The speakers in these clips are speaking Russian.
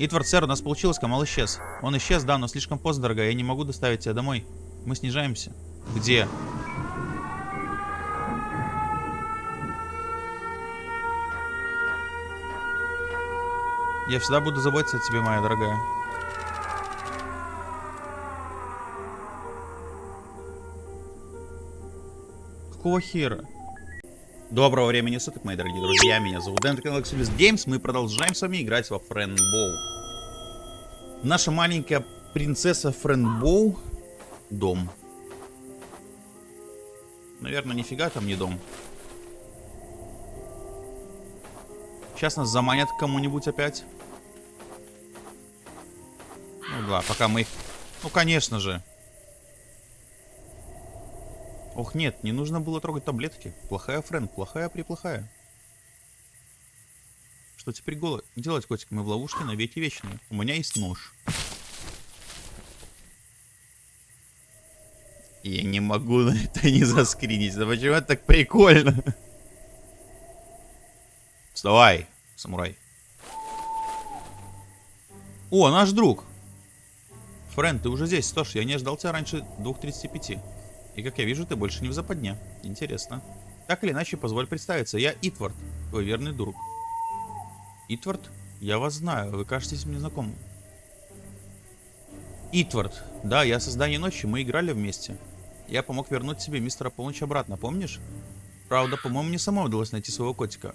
Итвард, сэр, у нас получилось, Камал исчез. Он исчез, да, но слишком поздно, дорогая. Я не могу доставить тебя домой. Мы снижаемся. Где? Я всегда буду заботиться о тебе, моя дорогая. Какого хера? Доброго времени суток, мои дорогие друзья. Меня зовут Дэн, канал Exodus Games. Мы продолжаем с вами играть во Френбоу. Наша маленькая принцесса Френбоу. Дом. Наверное, нифига там не дом. Сейчас нас заманят кому-нибудь опять. Ну да, пока мы их... Ну, конечно же. Ох, нет, не нужно было трогать таблетки. Плохая, Френ, плохая-преплохая. Что теперь делать, котик? Мы в ловушке на веки вечные. У меня есть нож. Я не могу на это не заскринить. Да почему это так прикольно? Вставай, самурай. О, наш друг. Френ, ты уже здесь. Что я не ждал тебя раньше 2.35. И как я вижу, ты больше не в западне. Интересно. Так или иначе, позволь представиться. Я Итвард, твой верный друг. Итвард? Я вас знаю. Вы кажетесь мне знакомым. Итвард. Да, я создание ночи. Мы играли вместе. Я помог вернуть себе мистера Полночь обратно, помнишь? Правда, по-моему, мне самому удалось найти своего котика.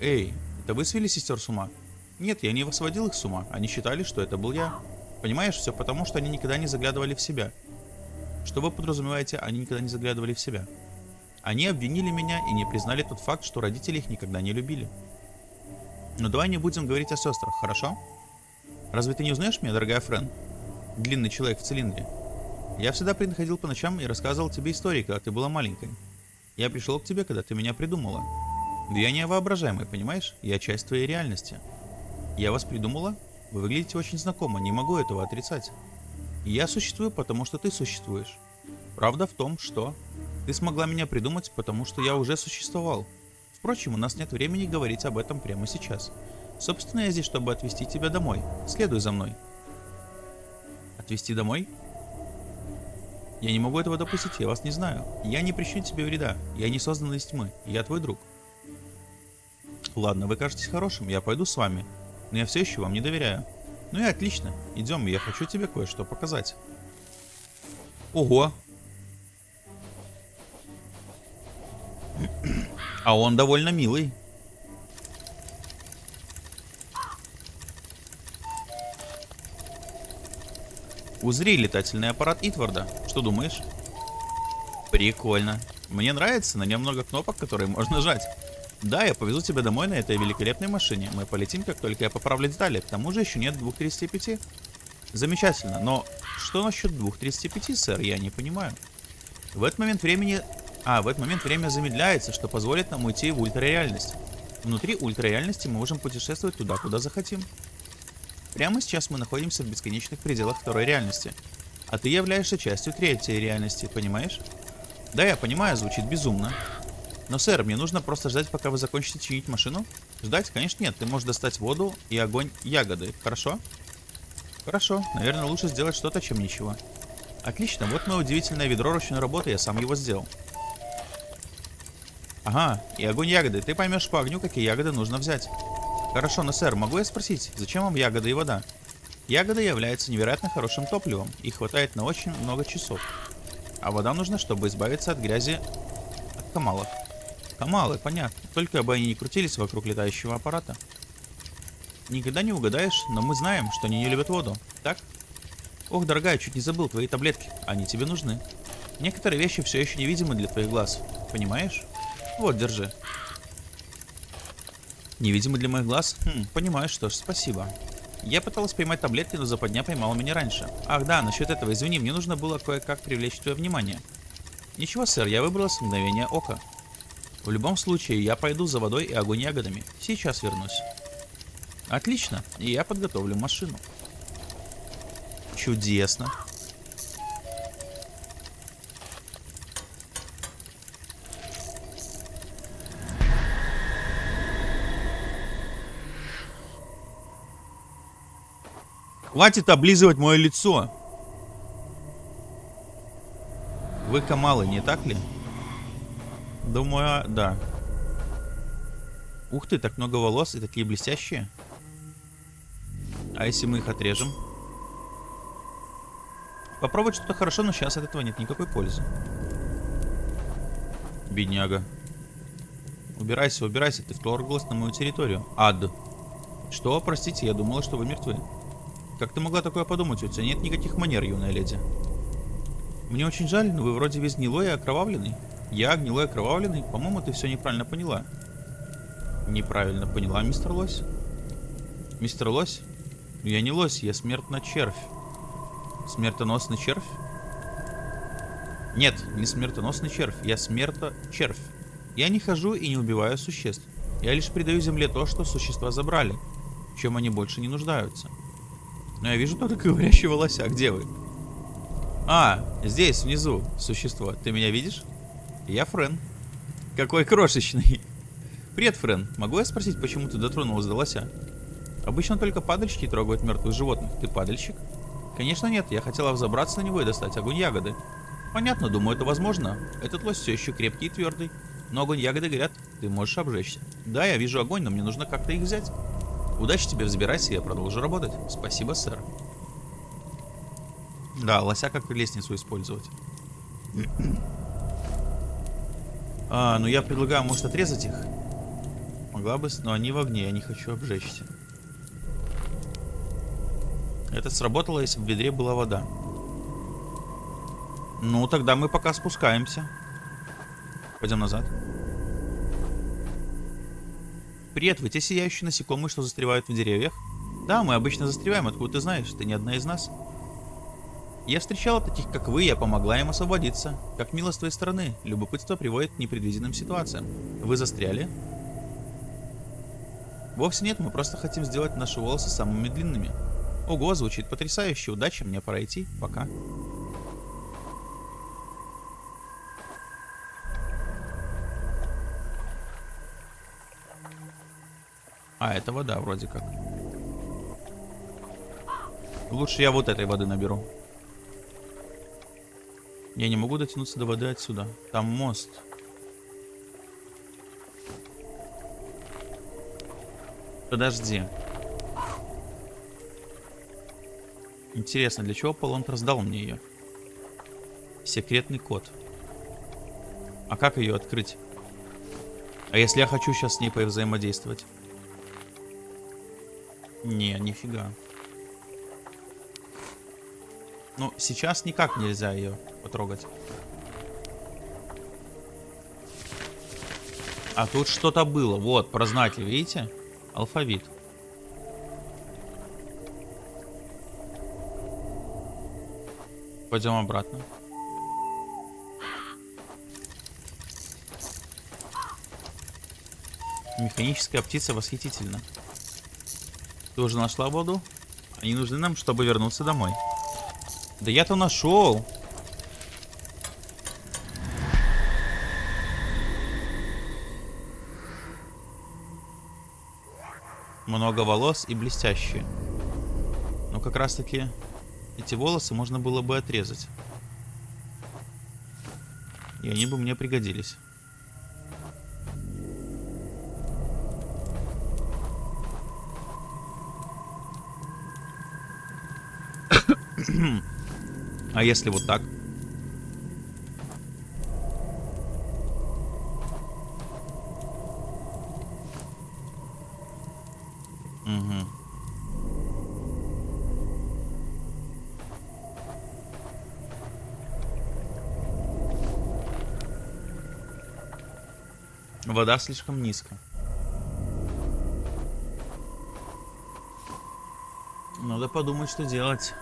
Эй, это вы свели сестер с ума? Нет, я не сводил их с ума. Они считали, что это был я. Понимаешь, все потому, что они никогда не заглядывали в себя. Что вы подразумеваете, они никогда не заглядывали в себя? Они обвинили меня и не признали тот факт, что родители их никогда не любили. Но давай не будем говорить о сестрах, хорошо? Разве ты не узнаешь меня, дорогая Френ? Длинный человек в цилиндре. Я всегда приходил по ночам и рассказывал тебе истории, когда ты была маленькой. Я пришел к тебе, когда ты меня придумала. Да я не воображаемый, понимаешь? Я часть твоей реальности. Я вас придумала? Вы выглядите очень знакомо, не могу этого отрицать. Я существую, потому что ты существуешь. Правда в том, что ты смогла меня придумать, потому что я уже существовал. Впрочем, у нас нет времени говорить об этом прямо сейчас. Собственно, я здесь, чтобы отвезти тебя домой. Следуй за мной. Отвезти домой? Я не могу этого допустить, я вас не знаю. Я не причиню тебе вреда. Я не создан из тьмы. Я твой друг. Ладно, вы кажетесь хорошим, я пойду с вами. Но я все еще вам не доверяю. Ну и отлично. Идем, я хочу тебе кое-что показать. Ого. А он довольно милый. Узри летательный аппарат Итварда. Что думаешь? Прикольно. Мне нравится, на нем много кнопок, которые можно нажать. Да, я повезу тебя домой на этой великолепной машине. Мы полетим, как только я поправлю детали. К тому же еще нет 2.35. Замечательно, но что насчет 2.35, сэр? Я не понимаю. В этот момент времени... А, в этот момент время замедляется, что позволит нам уйти в ультрареальность. Внутри ультрареальности мы можем путешествовать туда, куда захотим. Прямо сейчас мы находимся в бесконечных пределах второй реальности. А ты являешься частью третьей реальности, понимаешь? Да, я понимаю, звучит безумно. Но, сэр, мне нужно просто ждать, пока вы закончите чинить машину? Ждать? Конечно, нет. Ты можешь достать воду и огонь ягоды. Хорошо? Хорошо. Наверное, лучше сделать что-то, чем ничего. Отлично. Вот мое удивительное ведро ручной работы. Я сам его сделал. Ага. И огонь ягоды. Ты поймешь по огню, какие ягоды нужно взять. Хорошо, но, сэр, могу я спросить, зачем вам ягоды и вода? Ягоды являются невероятно хорошим топливом. Их хватает на очень много часов. А вода нужна, чтобы избавиться от грязи от камалов. Камалы, понятно. Только бы они не крутились вокруг летающего аппарата. Никогда не угадаешь, но мы знаем, что они не любят воду. Так? Ох, дорогая, чуть не забыл твои таблетки. Они тебе нужны. Некоторые вещи все еще невидимы для твоих глаз. Понимаешь? Вот, держи. Невидимы для моих глаз? Хм, понимаю, что ж, спасибо. Я пыталась поймать таблетки, но западня поймала меня раньше. Ах да, насчет этого, извини, мне нужно было кое-как привлечь твое внимание. Ничего, сэр, я выбрала с мгновения ока. В любом случае, я пойду за водой и огонь ягодами. Сейчас вернусь. Отлично, и я подготовлю машину. Чудесно. Хватит облизывать мое лицо. Вы камалы, не так ли? Думаю, а, да. Ух ты, так много волос и такие блестящие. А если мы их отрежем? Попробовать что-то хорошо, но сейчас от этого нет никакой пользы. Бедняга. Убирайся, убирайся, ты вторглась на мою территорию. Ад. Что? Простите, я думала, что вы мертвы. Как ты могла такое подумать? У тебя нет никаких манер, юная леди. Мне очень жаль, но вы вроде весь гнилой и окровавленный. Я гнилой и окровавленный? По-моему, ты все неправильно поняла. Неправильно поняла, мистер Лось? Мистер Лось? Я не лось, я смертный червь. Смертоносный червь? Нет, не смертоносный червь, я смерто-червь. Я не хожу и не убиваю существ. Я лишь придаю земле то, что существа забрали, чем они больше не нуждаются. Но я вижу только говорящего лося. Где вы? А, здесь, внизу, существо. Ты меня видишь? Я Френ. Какой крошечный. Привет, Френ. Могу я спросить, почему ты дотронулась до лося? Обычно только падальщики трогают мертвых животных. Ты падальщик? Конечно нет, я хотела взобраться на него и достать огонь ягоды. Понятно, думаю, это возможно. Этот лось все еще крепкий и твердый. Но огонь ягоды горят, ты можешь обжечься. Да, я вижу огонь, но мне нужно как-то их взять. Удачи тебе, взбирайся, я продолжу работать. Спасибо, сэр. Да, лося как лестницу использовать. А, ну я предлагаю, может, отрезать их? Могла бы, но они в огне, я не хочу обжечься. Это сработало, если в ведре была вода. Ну, тогда мы пока спускаемся. Пойдем назад. Привет, вы те сияющие насекомые, что застревают в деревьях? Да, мы обычно застреваем, откуда ты знаешь, ты не одна из нас. Я встречала таких, как вы, я помогла им освободиться. Как мило с твоей стороны, любопытство приводит к непредвиденным ситуациям. Вы застряли? Вовсе нет, мы просто хотим сделать наши волосы самыми длинными. Ого, звучит потрясающе. Удачи, мне пора идти. Пока. А, это вода вроде как. Лучше я вот этой воды наберу. Я не могу дотянуться до воды отсюда. Там мост. Подожди. Интересно, для чего Полонт раздал мне ее? Секретный код. А как ее открыть? А если я хочу сейчас с ней повзаимодействовать? Не, нифига. Ну, сейчас никак нельзя ее потрогать. А тут что-то было. Вот, прознатель, видите? Алфавит. Пойдем обратно. Механическая птица восхитительна. Ты уже нашла воду? Они нужны нам, чтобы вернуться домой. Да я-то нашел. Много волос и блестящие. Но как раз таки эти волосы можно было бы отрезать. И они бы мне пригодились. А если вот так? Вода слишком низко. Надо подумать, что делать.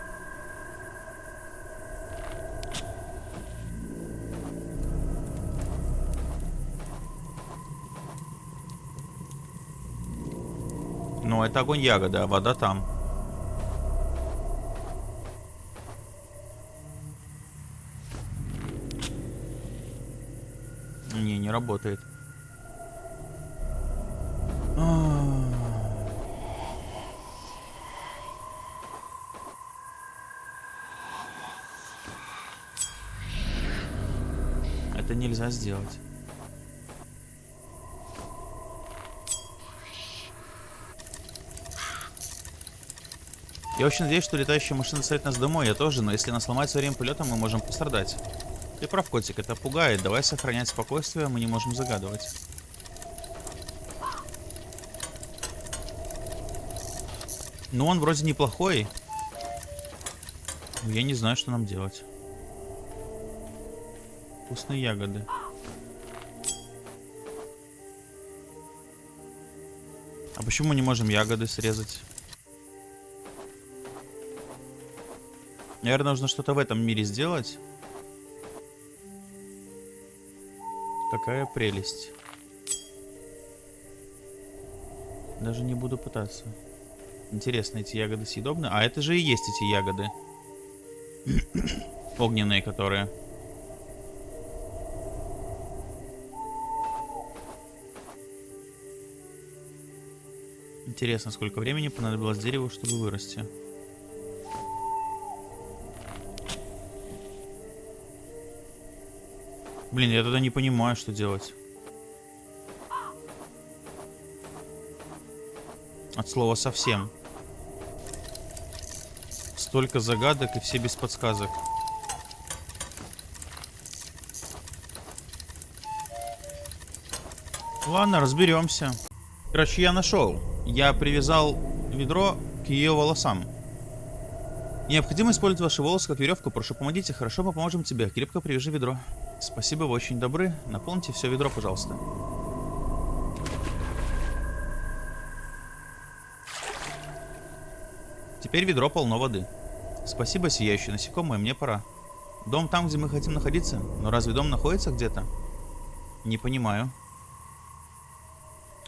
Это огонь ягода, а вода там. Не, не работает. А. Это нельзя сделать. Я очень надеюсь, что летающая машина стоит нас домой, я тоже, но если нас сломать во время полета, мы можем пострадать. Ты прав, котик, это пугает. Давай сохранять спокойствие, мы не можем загадывать. Ну, он вроде неплохой. Я не знаю, что нам делать. Вкусные ягоды. А почему не можем ягоды срезать? Наверное, нужно что-то в этом мире сделать. Какая прелесть. Даже не буду пытаться. Интересно, эти ягоды съедобны? А это же и есть эти ягоды. Огненные, которые... Интересно, сколько времени понадобилось дереву, чтобы вырасти. Блин, я тогда не понимаю, что делать. От слова совсем. Столько загадок и все без подсказок. Ладно, разберемся. Короче, я нашел. Я привязал ведро к ее волосам. Необходимо использовать ваши волосы как веревку. Прошу, помогите. Хорошо, мы поможем тебе. Крепко привяжи ведро. Спасибо, вы очень добры. Наполните все ведро, пожалуйста. Теперь ведро полно воды. Спасибо, сияющие насекомые, мне пора. Дом там, где мы хотим находиться? Но разве дом находится где-то? Не понимаю.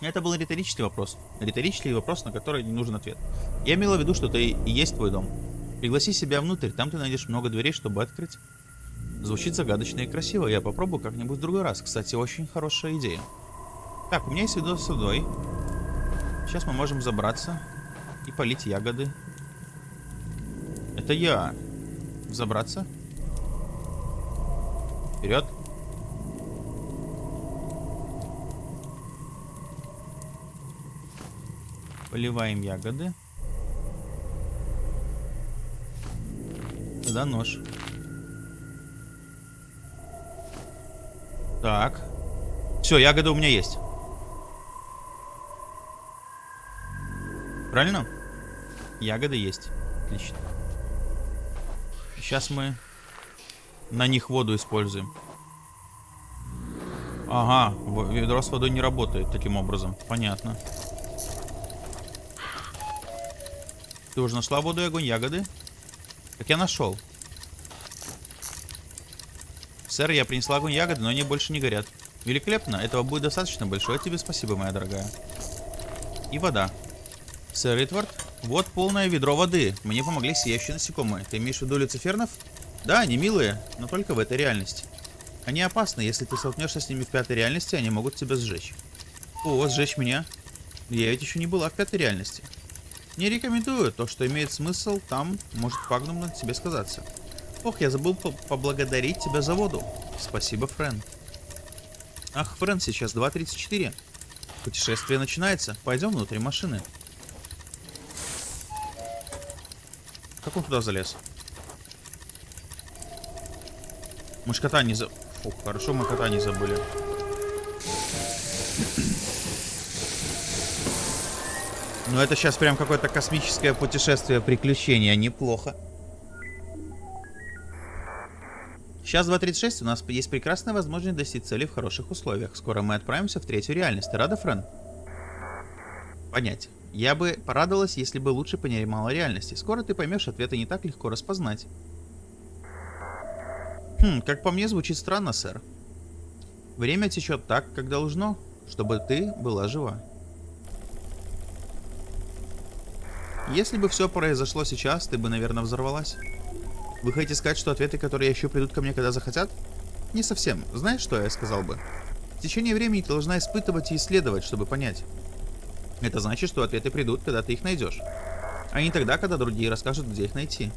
Это был риторический вопрос. Риторический вопрос, на который не нужен ответ. Я имела в виду, что это и есть твой дом. Пригласи себя внутрь, там ты найдешь много дверей, чтобы открыть. Звучит загадочно и красиво. Я попробую как-нибудь в другой раз. Кстати, очень хорошая идея. Так, у меня есть видос с водой. Сейчас мы можем забраться и полить ягоды. Это я. Забраться. Вперед. Поливаем ягоды. Тогда нож. Так. Все, ягода у меня есть. Правильно? Ягода есть. Отлично. Сейчас мы на них воду используем. Ага, ведро с водой не работает таким образом. Понятно. Ты уже нашла воду и огонь ягоды? Как я нашел. Сэр, я принесла огонь ягоды, но они больше не горят. Великолепно, этого будет достаточно. Большое тебе спасибо, моя дорогая. И вода. Сэр Ритвард, вот полное ведро воды. Мне помогли сияющие насекомые. Ты имеешь в виду люцифернов? Да, они милые, но только в этой реальности. Они опасны, если ты столкнешься с ними в пятой реальности, они могут тебя сжечь. О, сжечь меня? Я ведь еще не была в пятой реальности. Не рекомендую, то, что имеет смысл, там может пагнумно тебе сказаться. Ох, я забыл по поблагодарить тебя за воду. Спасибо, Френ. Ах, Френ, сейчас 2.34. Путешествие начинается. Пойдем внутрь машины. Как он туда залез? Мы ж кота не за... Фу, хорошо, мы кота не забыли. Ну это сейчас прям какое-то космическое путешествие, приключение, неплохо. Сейчас 2.36, у нас есть прекрасная возможность достичь цели в хороших условиях. Скоро мы отправимся в третью реальность. Ты рада, Френ? Понять. Я бы порадовалась, если бы лучше понимала реальности. Скоро ты поймешь, ответы не так легко распознать. Хм, как по мне, звучит странно, сэр. Время течет так, как должно, чтобы ты была жива. Если бы все произошло сейчас, ты бы, наверное, взорвалась. Вы хотите сказать, что ответы, которые ищу, придут ко мне, когда захотят? Не совсем. Знаешь, что я сказал бы? В течение времени ты должна испытывать и исследовать, чтобы понять. Это значит, что ответы придут, когда ты их найдешь. А не тогда, когда другие расскажут, где их найти.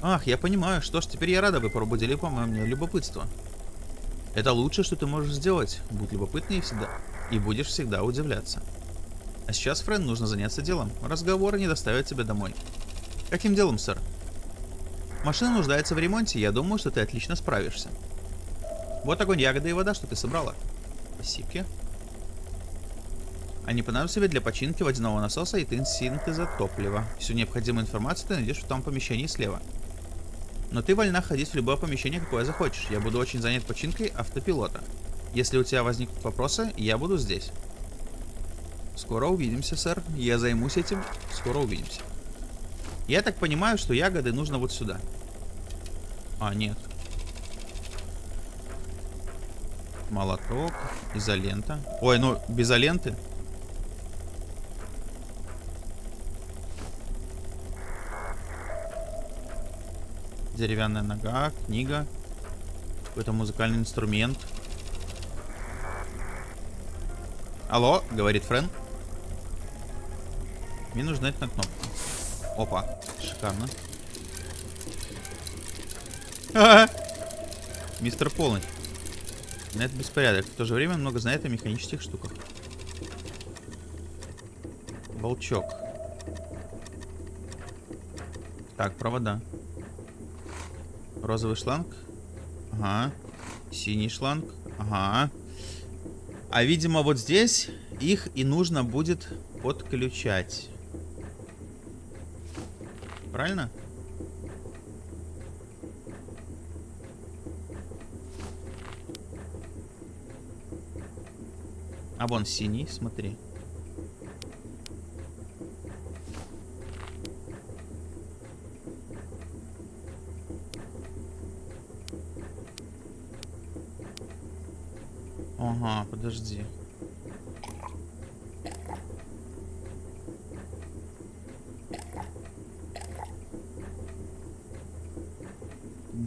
Ах, я понимаю. Что ж, теперь я рада, вы пробудили, по-моему, мне любопытство. Это лучшее, что ты можешь сделать. Будь любопытнее всегда. И будешь всегда удивляться. А сейчас, Френ, нужно заняться делом. Разговоры не доставят тебя домой. Каким делом, сэр? Машина нуждается в ремонте, я думаю, что ты отлично справишься. Вот огонь, ягоды и вода, что ты собрала. Спасибо. Они понадобятся тебе для починки водяного насоса и синтеза топлива. Всю необходимую информацию ты найдешь в том помещении слева. Но ты вольна ходить в любое помещение, какое захочешь. Я буду очень занят починкой автопилота. Если у тебя возникнут вопросы, я буду здесь. Скоро увидимся, сэр. Я займусь этим. Скоро увидимся. Я так понимаю, что ягоды нужно вот сюда. А, нет. Молоток, изолента. Ой, ну, без изоленты. Деревянная нога, книга. Какой-то музыкальный инструмент. Алло, говорит Френ. Мне нужно нажать на. Опа, шикарно. А -а -а. Мистер Полный. На это беспорядок. В то же время много знает о механических штуках. Волчок. Так, провода. Розовый шланг. Ага. Синий шланг. Ага. А, видимо, вот здесь их и нужно будет подключать. Правильно? А вон синий, смотри. Ага, подожди.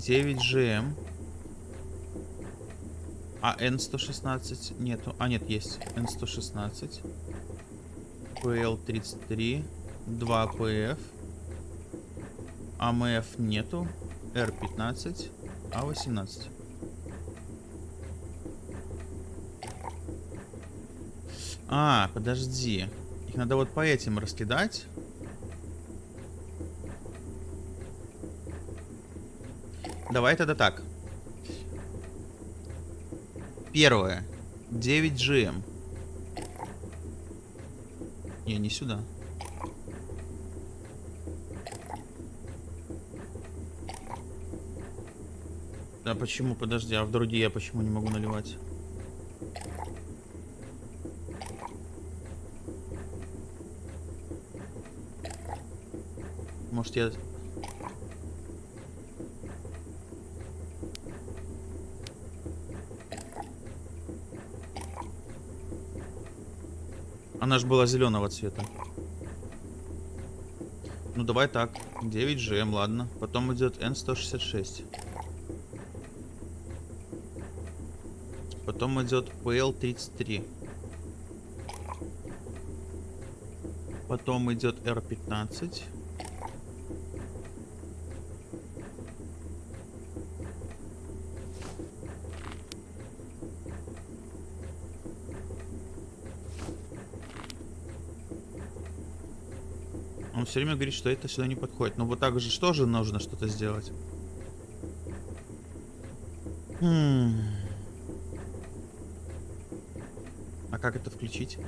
Девять ЖМ. А N116 нету. А, нет, есть. N116. PL33. 2 PF. АМФ нету. R15. А18. А, подожди. Их надо вот по этим раскидать. Давай тогда так. Первое. 9 GM. Не, не сюда. Да почему? Подожди, а в другие я почему не могу наливать? Может я... Она же была зеленого цвета. Ну давай так. 9 GM, ладно. Потом идет N166. Потом идет PL33. Потом идет R15. Он все время говорит, что это сюда не подходит. Но вот так же что же нужно что-то сделать? Хм. А как это включить?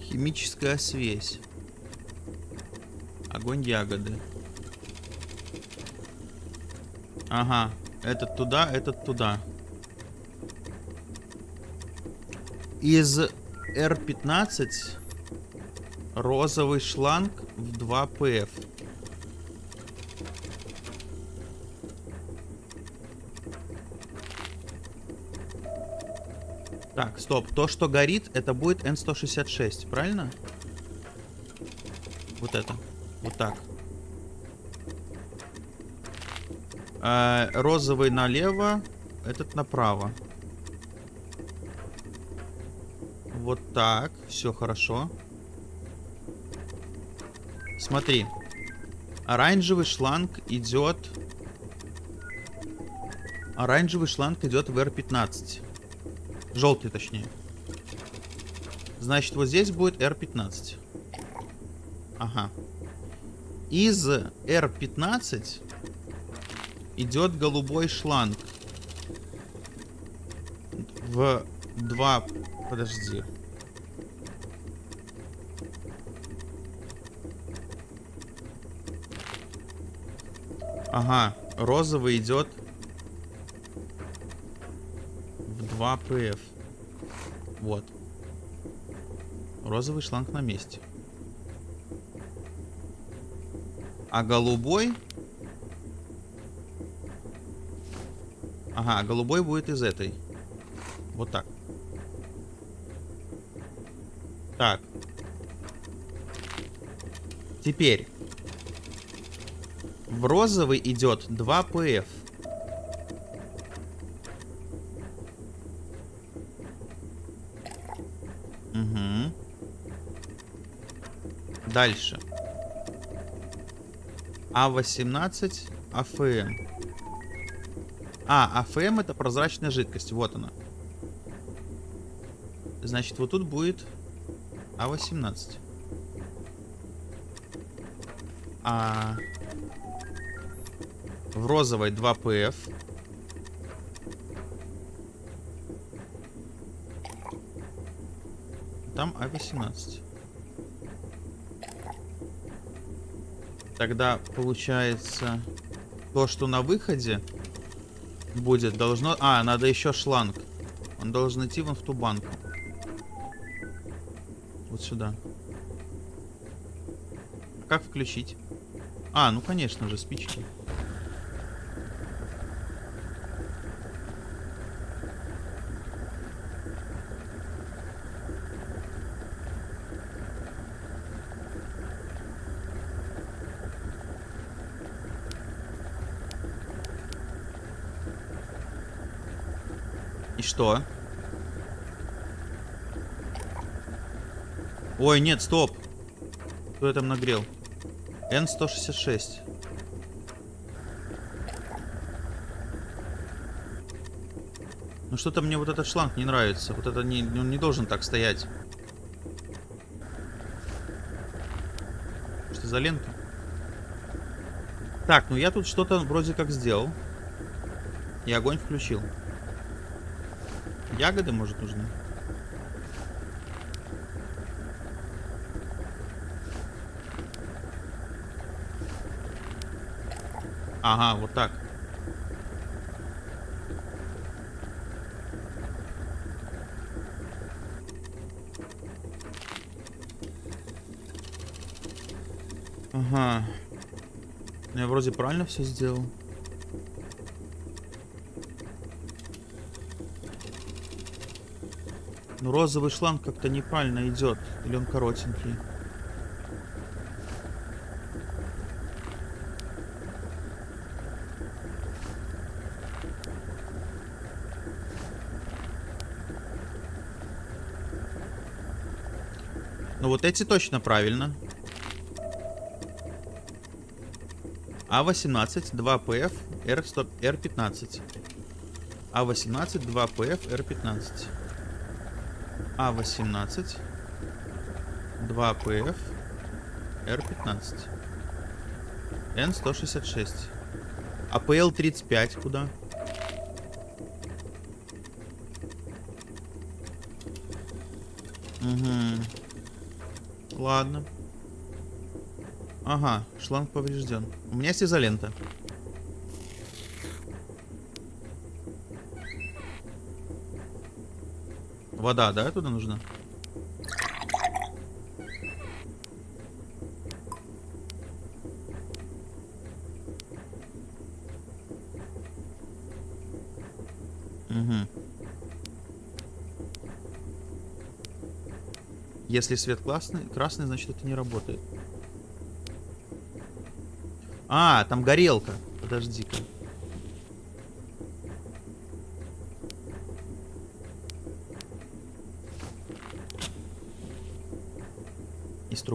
Химическая связь. Огонь ягоды. Ага. Этот туда, этот туда. Из R15 розовый шланг в 2 PF. Так, стоп. То, что горит, это будет N166, правильно? Вот это. Вот так. Э, розовый налево, этот направо. Вот так. Все хорошо. Смотри. Оранжевый шланг идет... Оранжевый шланг идет в R15. Желтый, точнее. Значит, вот здесь будет R15. Ага. Из R15 идет голубой шланг. В два... Подожди. Ага, розовый идет в 2 ПФ. Вот. Розовый шланг на месте. А голубой... Ага, голубой будет из этой. Вот так. Так. Теперь. В розовый идет 2 ПФ. Угу. Дальше. А18 АФМ. А, АФМ это прозрачная жидкость. Вот она. Значит, вот тут будет А18. А в розовой 2 ПФ. Там А18. Тогда получается то, что на выходе будет, должно... А, надо еще шланг. Он должен идти вон в ту банку. Вот сюда. Как включить? А, ну конечно же, спички. Что? Ой, нет, стоп. Кто я там нагрел? N166. Ну что-то мне вот этот шланг не нравится. Вот это не, он не должен так стоять. Что за лента? Так, ну я тут что-то вроде как сделал. И огонь включил. Ягоды, может, нужны? Ага, вот так. Ага. Я вроде правильно все сделал. Ну, розовый шланг как-то неправильно идет. Или он коротенький. Ну вот эти точно правильно. А18, 2ПФ, R15. А18, 2ПФ, R15. А18, 2ПФ, Р15. Н166. АПЛ-35 куда? Угу. Ладно. Ага, шланг поврежден. У меня есть изолента. Вода, да, туда нужна? Угу. Если свет красный, красный, значит это не работает. А, там горелка. Подожди-ка.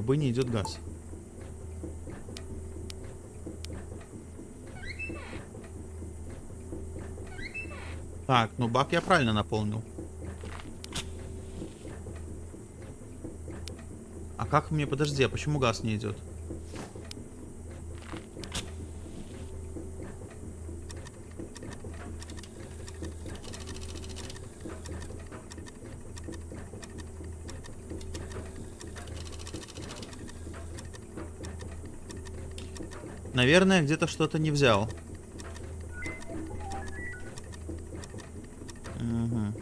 Трубы не идет газ. Так, ну бак я правильно наполнил. А как мне, подожди, а почему газ не идет? Наверное, где-то что-то не взял. Угу.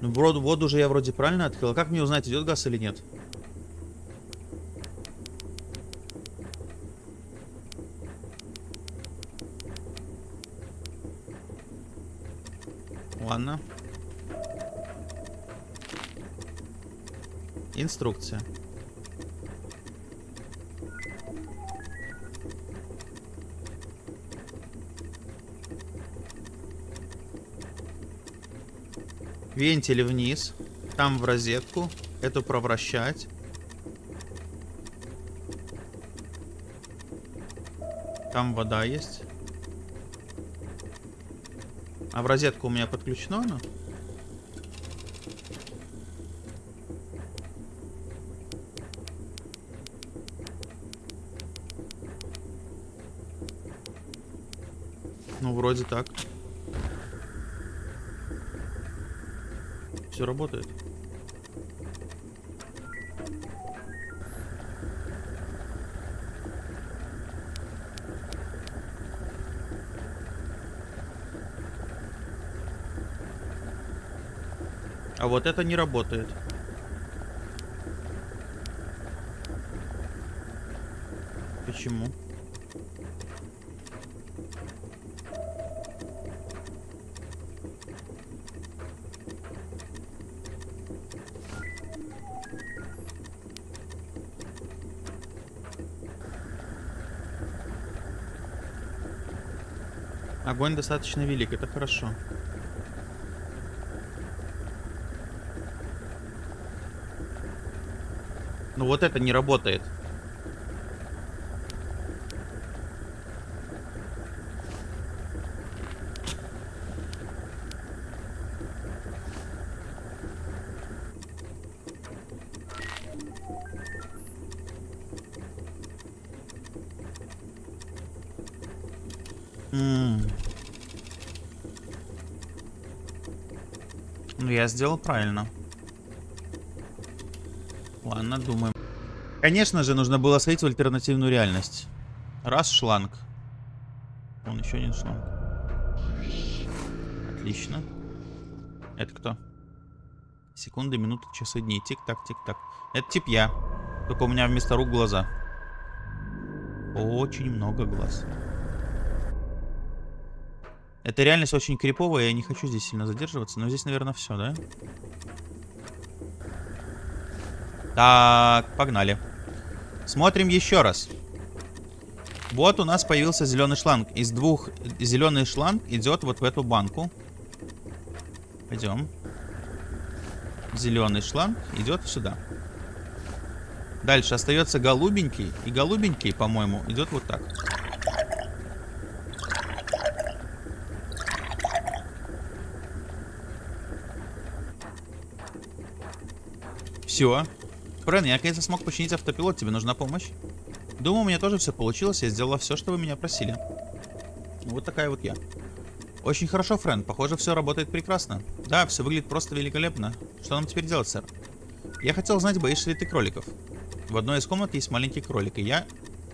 Ну, воду, воду же я вроде правильно открыл. А как мне узнать, идет газ или нет? Ладно. Инструкция. Вентиль вниз. Там в розетку. Эту провращать. Там вода есть. А в розетку у меня подключено оно? Ну, вроде так. Все работает. А вот это не работает. Почему? Огонь достаточно велик, это хорошо. Ну вот это не работает. Сделал правильно. Ладно, думаем. Конечно же, нужно было сходить в альтернативную реальность. Раз шланг. Он еще один шланг. Отлично. Это кто? Секунды, минуты, часы, дни. Тик-так, тик-так. Это тип я. Только у меня вместо рук глаза. Очень много глаз. Эта реальность очень криповая, я не хочу здесь сильно задерживаться, но здесь, наверное, все, да? Так, погнали. Смотрим еще раз. Вот у нас появился зеленый шланг. Из двух зеленый шланг идет вот в эту банку. Пойдем. Зеленый шланг идет сюда. Дальше остается голубенький. И голубенький, по-моему, идет вот так. Все. Френ, я наконец-то смог починить автопилот, тебе нужна помощь? Думаю, у меня тоже все получилось, я сделала все, что вы меня просили. Вот такая вот я. Очень хорошо, Френ, похоже, все работает прекрасно. Да, все выглядит просто великолепно. Что нам теперь делать, сэр? Я хотел знать, боишься ли ты кроликов. В одной из комнат есть маленький кролик, и я...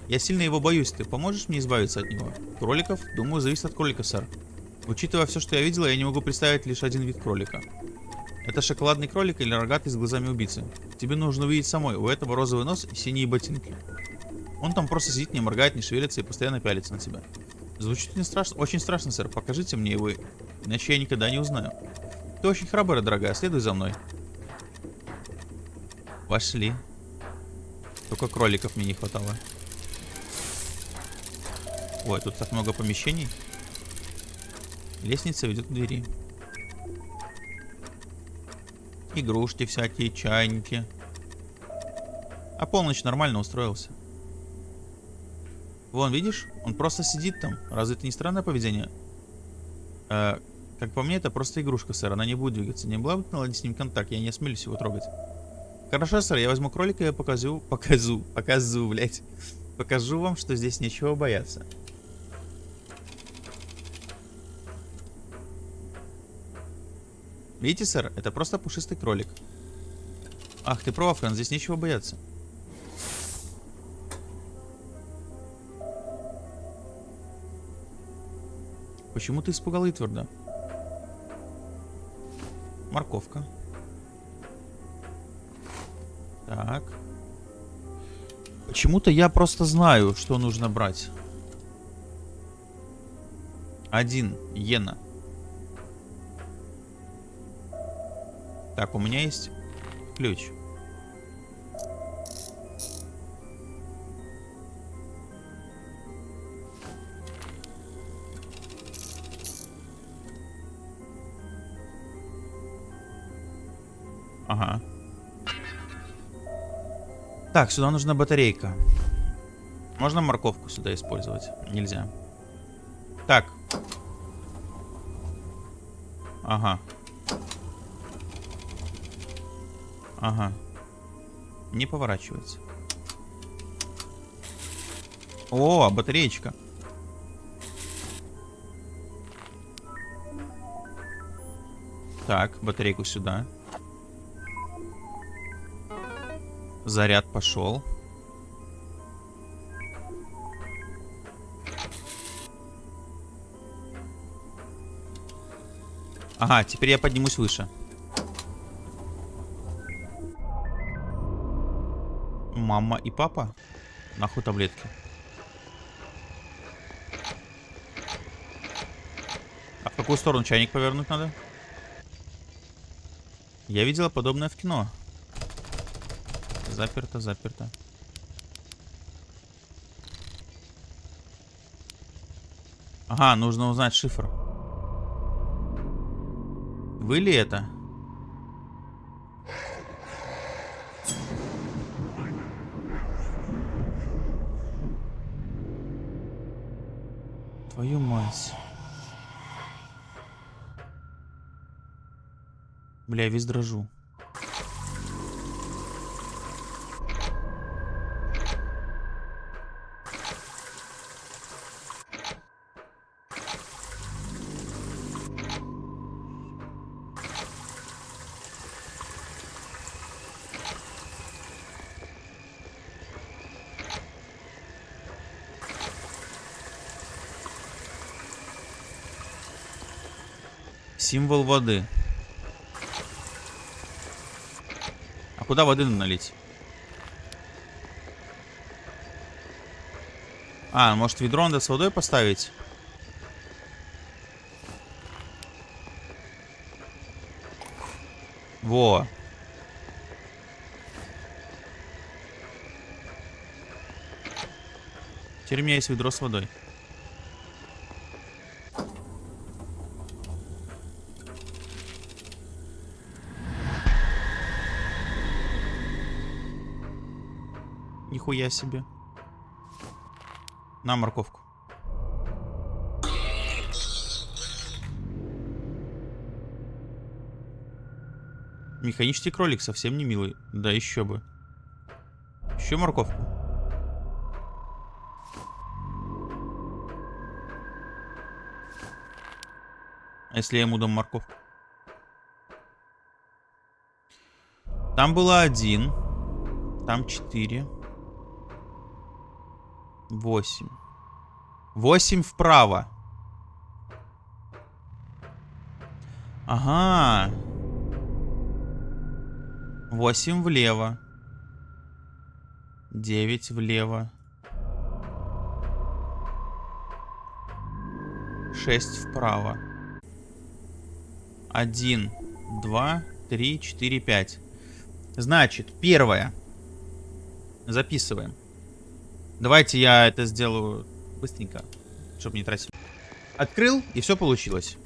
Я сильно его боюсь, ты поможешь мне избавиться от него? Кроликов? Думаю, зависит от кролика, сэр. Учитывая все, что я видела, я не могу представить лишь один вид кролика. Это шоколадный кролик или рогатый с глазами убийцы. Тебе нужно увидеть самой. У этого розовый нос и синие ботинки. Он там просто сидит, не моргает, не шевелится и постоянно пялится на тебя. Звучит не страшно, очень страшно, сэр. Покажите мне его, иначе я никогда не узнаю. Ты очень храбрая, дорогая. Следуй за мной. Пошли. Только кроликов мне не хватало. Ой, тут так много помещений. Лестница ведет к двери. Игрушки всякие, чайники. А полночь нормально устроился. Вон, видишь? Он просто сидит там. Разве это не странное поведение? Э, как по мне, это просто игрушка, сэр. Она не будет двигаться. Не была бы наладить с ним контакт. Я не осмелюсь его трогать. Хорошо, сэр. Я возьму кролика и покажу... Покажу. Покажу, блядь. Покажу вам, что здесь нечего бояться. Видите, сэр? Это просто пушистый кролик. Ах, ты прав, Фрэн. Здесь нечего бояться. Почему ты испугал Итварда? Морковка. Так. Почему-то я просто знаю, что нужно брать. Один. Йена. Так, у меня есть ключ. Ага. Так, сюда нужна батарейка. Можно морковку сюда использовать? Нельзя. Так. Ага. Ага. Не поворачивается. О, батареечка. Так, батарейку сюда. Заряд пошел. Ага, теперь я поднимусь выше. Мама и папа? Нахуй таблетки. А в какую сторону чайник повернуть надо? Я видела подобное в кино. Заперто, заперто. Ага, нужно узнать шифр. Вы ли это? Твою мать. Бля, весь дрожу. Символ воды. А куда воды налить? А, может ведро надо с водой поставить? Во. У меня есть ведро с водой. Нихуя себе. На морковку. Механический кролик совсем не милый. Да, еще бы. Еще морковку. А если я ему дам морковку? Там было один. Там четыре. Восемь. Восемь вправо. Ага. Восемь влево. Девять влево. Шесть вправо. Один два, три, четыре, пять. Значит, первое. Записываем. Давайте я это сделаю быстренько, чтобы не тратить. Открыл, и все получилось.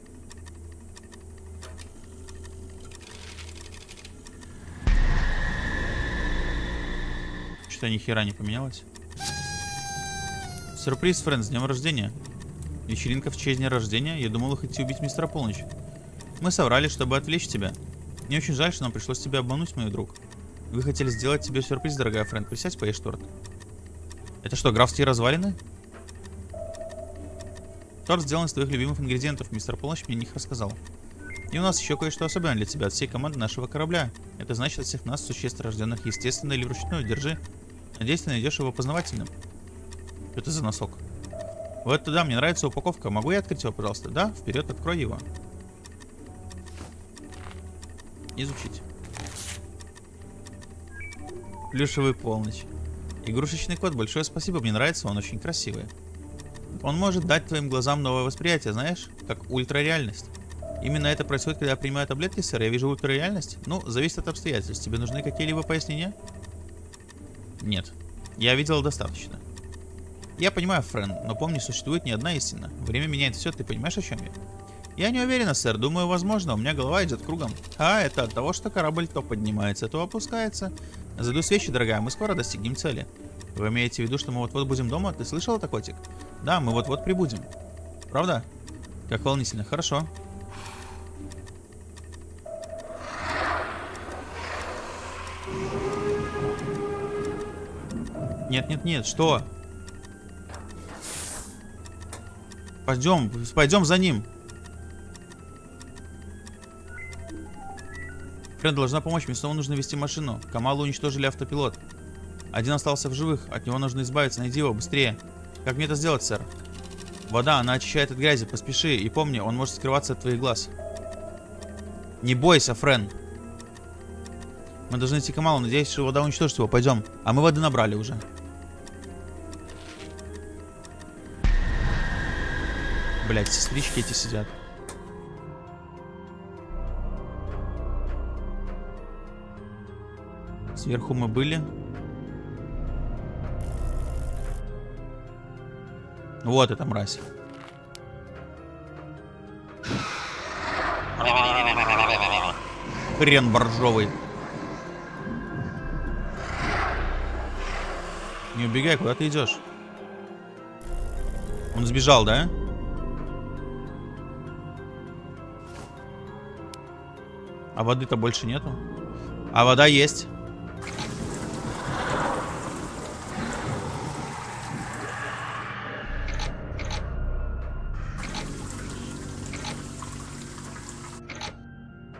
Что-то ни не поменялось. Сюрприз, Френ, с днем рождения. Вечеринка в честь дня рождения. Я думал, вы хотите убить мистера Полночь. Мы соврали, чтобы отвлечь тебя. Мне очень жаль, что нам пришлось тебя обмануть, мой друг. Вы хотели сделать тебе сюрприз, дорогая Френ. Присядь, поешь торт. Это что, графские развалины? Торт сделан из твоих любимых ингредиентов. Мистер Полночь мне них рассказал. И у нас еще кое-что особенное для тебя от всей команды нашего корабля. Это значит от всех нас, существ, рожденных естественно или вручную. Держи. Надеюсь, ты найдешь его познавательным. Что это за носок? Вот туда, мне нравится упаковка. Могу я открыть его, пожалуйста? Да? Вперед, открой его. Изучить. Плюшевый полночь. Игрушечный кот, большое спасибо, мне нравится, он очень красивый. Он может дать твоим глазам новое восприятие, знаешь, как ультрареальность. Именно это происходит, когда я принимаю таблетки, сэр. Я вижу ультрареальность. Ну, зависит от обстоятельств. Тебе нужны какие-либо пояснения? Нет. Я видел достаточно. Я понимаю, Френ, но помни, существует не одна истина. Время меняет все, ты понимаешь, о чем я? Я не уверена, сэр. Думаю, возможно. У меня голова идет кругом. А, это от того, что корабль то поднимается, то опускается. Заду свечи, дорогая, мы скоро достигнем цели. Вы имеете в виду, что мы вот-вот будем дома? Ты слышал это, котик? Да, мы вот-вот прибудем. Правда? Как волнительно. Хорошо. Нет, нет, нет, что? Пойдем, пойдем за ним. Френ должна помочь, мне снова нужно вести машину. Камалу уничтожили автопилот. Один остался в живых, от него нужно избавиться, найди его, быстрее. Как мне это сделать, сэр? Вода, она очищает от грязи, поспеши. И помни, он может скрываться от твоих глаз. Не бойся, Френ. Мы должны к Камалу, надеюсь, что вода уничтожит его. Пойдем. А мы воды набрали уже. Блять, сестрички эти сидят. Сверху мы были. Вот эта мразь. Хрен боржовый. Не убегай, куда ты идешь? Он сбежал, да? А воды-то больше нету. А вода есть.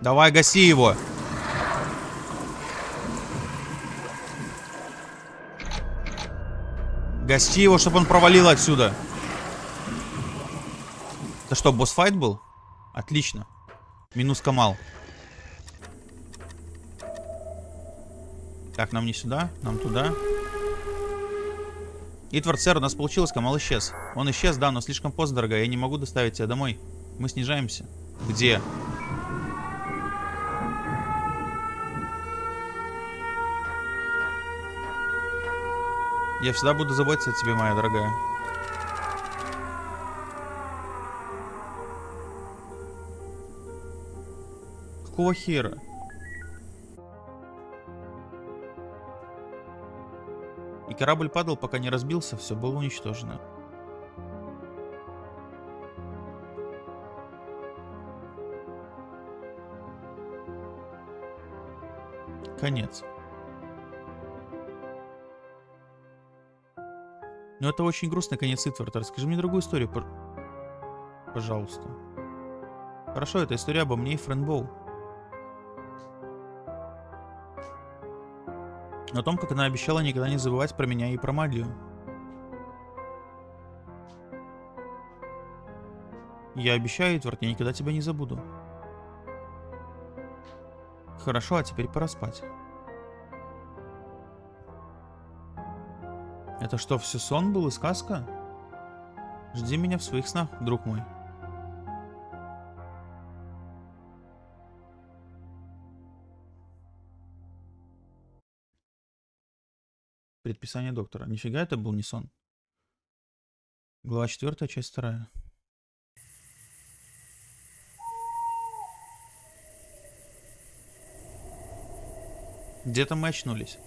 Давай, гаси его. Гаси его, чтобы он провалил отсюда. Это что, босс-файт был? Отлично. Минус Камал. Так, нам не сюда, нам туда. Итвард, сэр, у нас получилось, Камал исчез. Он исчез, да, но слишком поздно, дорогая. Я не могу доставить тебя домой. Мы снижаемся. Где? Я всегда буду заботиться о тебе, моя дорогая. Какого хера? корабль падал, пока не разбился, все было уничтожено. Конец. Но это очень грустный конец Итварда. Расскажи мне другую историю, пожалуйста. Хорошо, это история обо мне и Френбоу. О том, как она обещала никогда не забывать про меня и про магию. Я обещаю, Эдвард, я никогда тебя не забуду. Хорошо, а теперь пора спать. Это что, все сон был и сказка? Жди меня в своих снах, друг мой. Предписание доктора. Нифига это был не сон. Глава 4, часть 2. Где-то мы очнулись.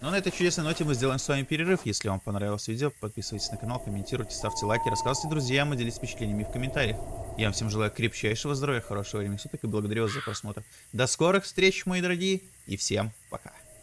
Ну, на этой чудесной ноте мы сделаем с вами перерыв. Если вам понравилось видео, подписывайтесь на канал, комментируйте, ставьте лайки, рассказывайте друзьям и делитесь впечатлениями в комментариях. Я вам всем желаю крепчайшего здоровья, хорошего времени суток и благодарю вас за просмотр. До скорых встреч, мои дорогие, и всем пока.